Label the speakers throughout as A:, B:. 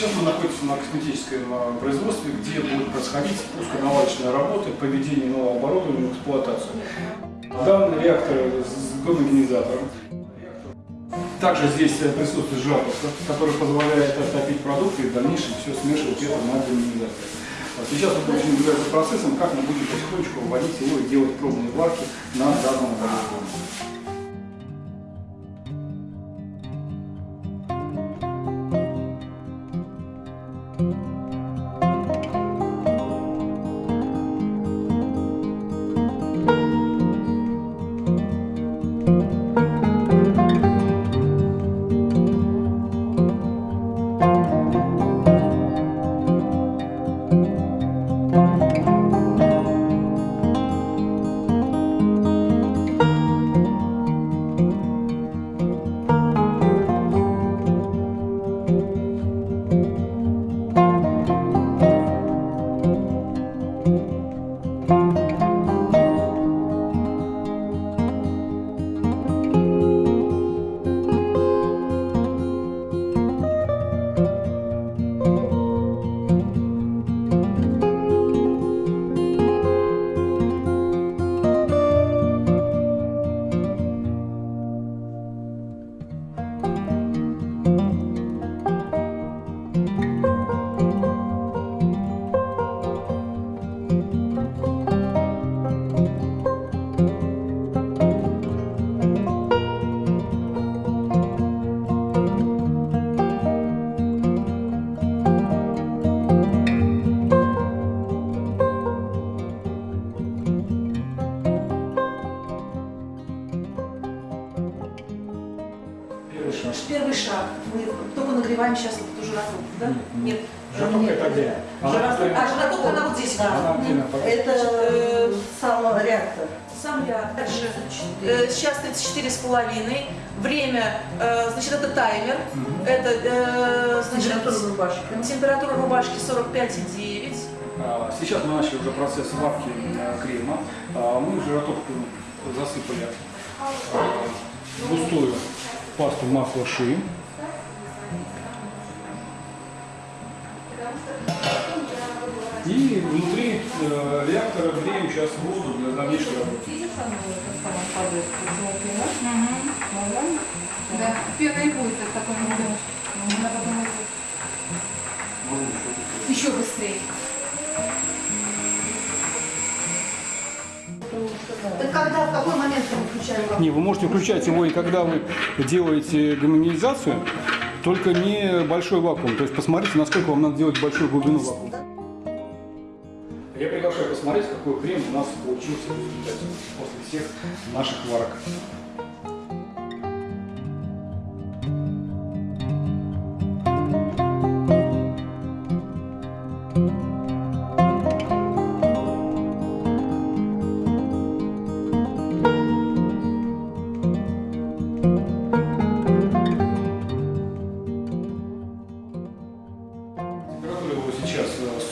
A: Сейчас мы находимся на косметическом а, производстве, где будет происходить пусконаладочная работа, поведение нового оборудования в эксплуатацию. Данный реактор с гомогенизатором. Также здесь присутствует жаповка, которая позволяет оттопить продукты и в дальнейшем все смешивать это на гомогенизаторе. Сейчас мы будем за процессом, как мы будем потихонечку вводить его и делать пробные варки на данном оборудовании. Первый шаг.
B: Первый шаг. Мы только нагреваем сейчас вот эту жиротопку, да? Нет.
A: Жиротопка это где? Она
B: а жиротопка она вот здесь.
A: Под-
C: Это э, сам реактор.
B: Сам я. Дальше. Э, сейчас 34 с половиной. Время, э, значит, это таймер. Это, э, значит,
C: Температура рубашки.
B: температура рубашки 45,9.
A: А, Сейчас мы начали уже процесс варки э, крема. А, Мы в жиротопку засыпали э, густую пасту масла ши. И внутри э, реактора греем сейчас воду для дальнейшей работы.
D: Да, пена
C: Это когда, в какой момент мы включаем?
A: Не, вы можете включать его и когда вы делаете гомогенизацию, только не большой вакуум. То есть посмотрите, насколько вам надо делать большую глубину вакуума. Я приглашаю посмотреть, какой крем у нас получился в результате после всех наших варок.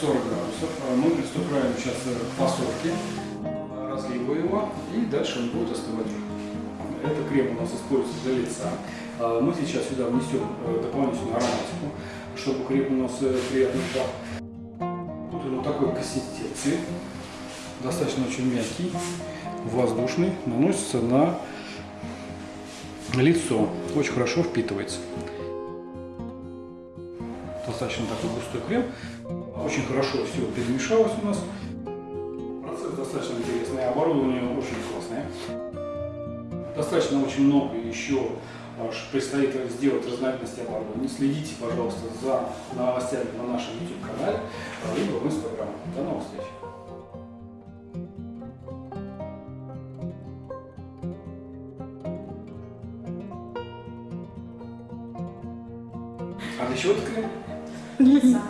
A: 40 градусов. Э, Мы приступаем сейчас э, к фасовке, э, разливу его, и дальше он будет остывать. Это крем у нас используется для лица. А Мы сейчас сюда внесем э, дополнительную ароматику, чтобы крем у нас э, приятно пах. Вот он такой консистенции, достаточно очень мягкий, воздушный, наносится на лицо, очень хорошо впитывается достаточно такой густой крем. Очень хорошо все перемешалось у нас. Процесс достаточно интересный, оборудование очень классное. Достаточно очень много еще аж предстоит сделать разновидности оборудования. Следите, пожалуйста, за новостями на нашем YouTube-канале, либо в Instagram. До новых встреч! А для чего это?
B: Лица.